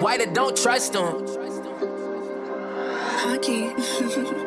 White, don't trust them. Okay.